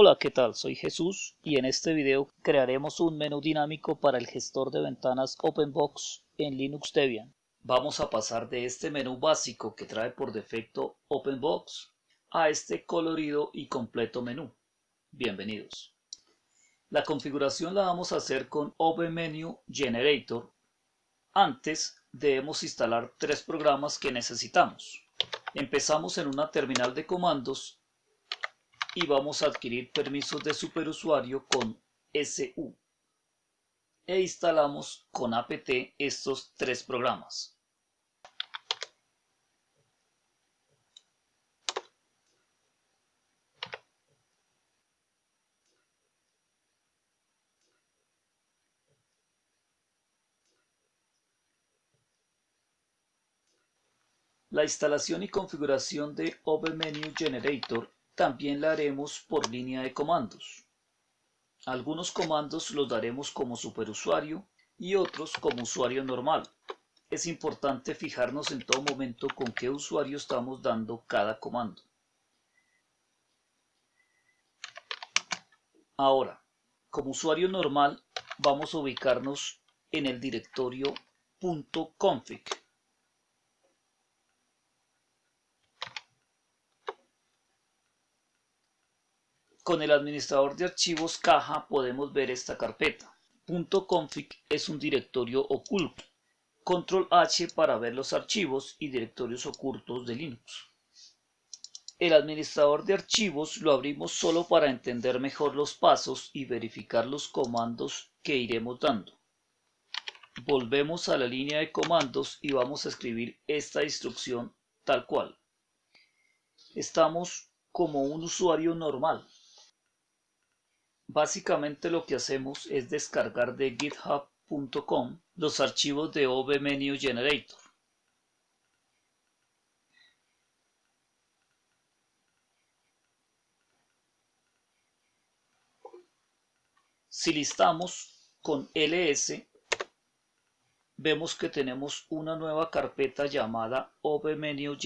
Hola, ¿qué tal? Soy Jesús y en este video crearemos un menú dinámico para el gestor de ventanas OpenBox en Linux Debian. Vamos a pasar de este menú básico que trae por defecto OpenBox a este colorido y completo menú. Bienvenidos. La configuración la vamos a hacer con OpenMenu Generator. Antes debemos instalar tres programas que necesitamos. Empezamos en una terminal de comandos y vamos a adquirir permisos de superusuario con SU. E instalamos con apt estos tres programas. La instalación y configuración de OpenMenu Generator también la haremos por línea de comandos. Algunos comandos los daremos como superusuario y otros como usuario normal. Es importante fijarnos en todo momento con qué usuario estamos dando cada comando. Ahora, como usuario normal, vamos a ubicarnos en el directorio .config Con el administrador de archivos caja podemos ver esta carpeta. .config es un directorio oculto. Control H para ver los archivos y directorios ocultos de Linux. El administrador de archivos lo abrimos solo para entender mejor los pasos y verificar los comandos que iremos dando. Volvemos a la línea de comandos y vamos a escribir esta instrucción tal cual. Estamos como un usuario normal. Básicamente lo que hacemos es descargar de github.com los archivos de OBMenu Generator. Si listamos con ls, vemos que tenemos una nueva carpeta llamada OBMenu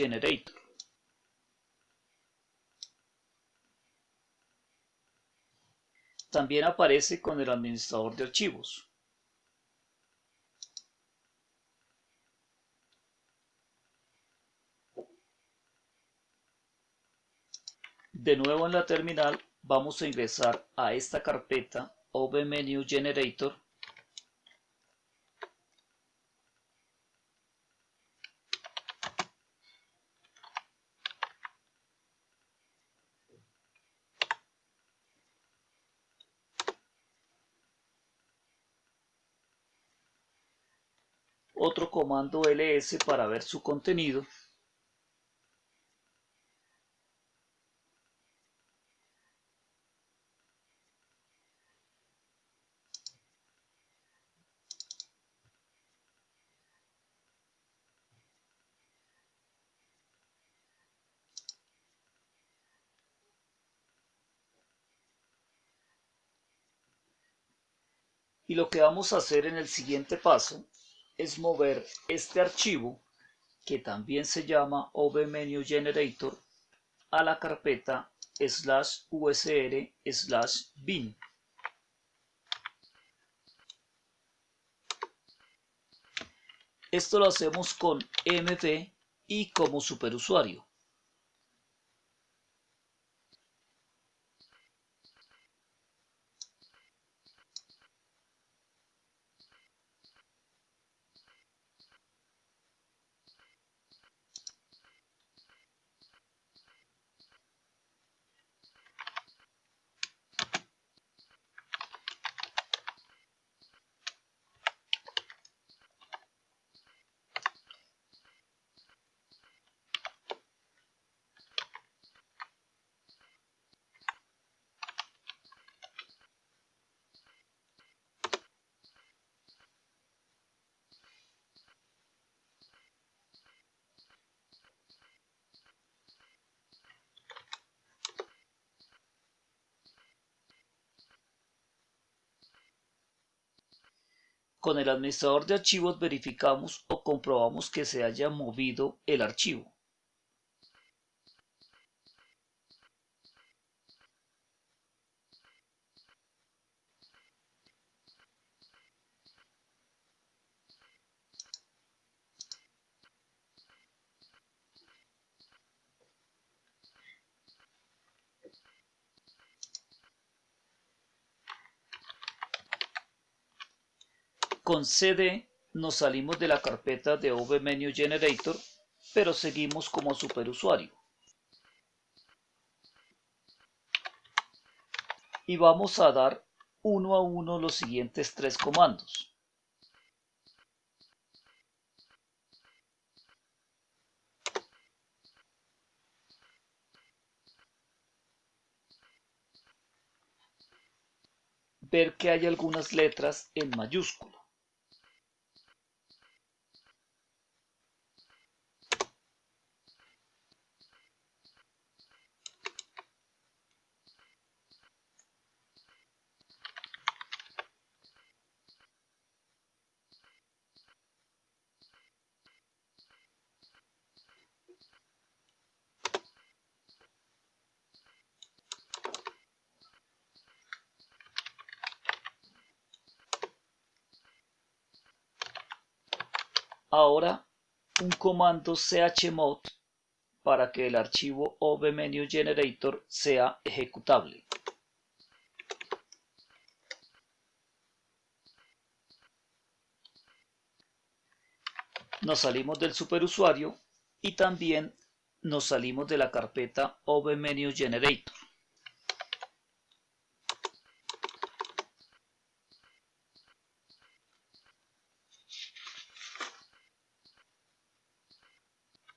También aparece con el administrador de archivos. De nuevo en la terminal vamos a ingresar a esta carpeta OpenMenu Generator otro comando ls para ver su contenido. Y lo que vamos a hacer en el siguiente paso es mover este archivo, que también se llama OBMenu Generator, a la carpeta slash usr slash bin. Esto lo hacemos con mv y como superusuario. Con el administrador de archivos verificamos o comprobamos que se haya movido el archivo. Con CD nos salimos de la carpeta de OBMenu Generator, pero seguimos como superusuario. Y vamos a dar uno a uno los siguientes tres comandos. ver que hay algunas letras en mayúscula. Ahora un comando chmod para que el archivo OBMenuGenerator sea ejecutable. Nos salimos del superusuario y también nos salimos de la carpeta OBMenuGenerator.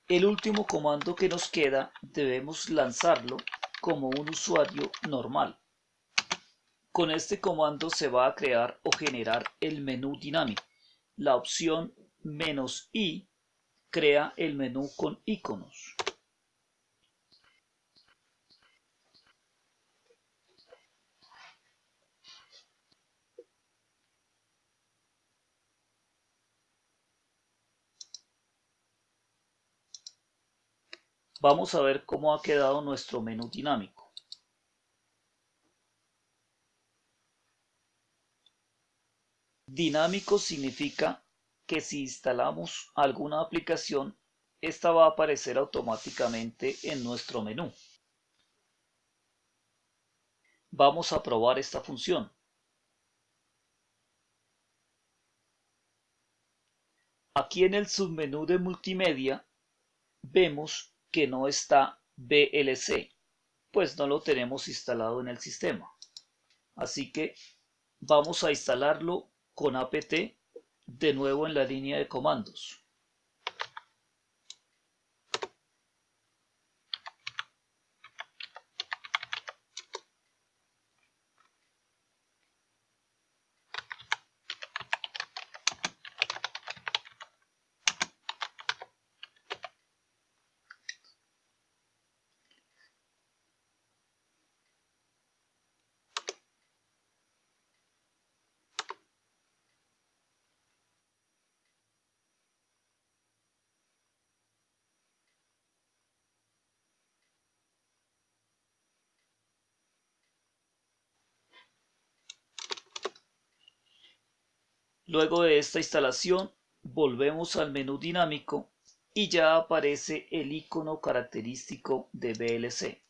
El último comando que nos queda debemos lanzarlo como un usuario normal. Con este comando se va a crear o generar el menú dinámico. La opción "-i" crea el menú con iconos. Vamos a ver cómo ha quedado nuestro menú dinámico. Dinámico significa que si instalamos alguna aplicación, esta va a aparecer automáticamente en nuestro menú. Vamos a probar esta función. Aquí en el submenú de multimedia vemos que no está VLC, pues no lo tenemos instalado en el sistema. Así que vamos a instalarlo con apt de nuevo en la línea de comandos. Luego de esta instalación volvemos al menú dinámico y ya aparece el icono característico de VLC.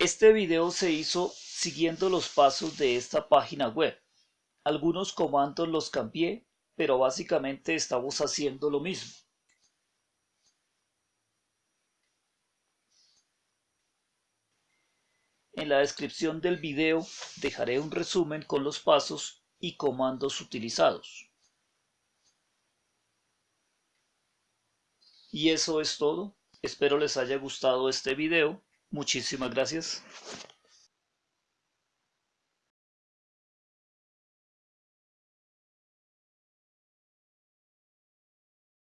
Este video se hizo siguiendo los pasos de esta página web. Algunos comandos los cambié, pero básicamente estamos haciendo lo mismo. En la descripción del video dejaré un resumen con los pasos y comandos utilizados. Y eso es todo. Espero les haya gustado este video. Muchísimas gracias.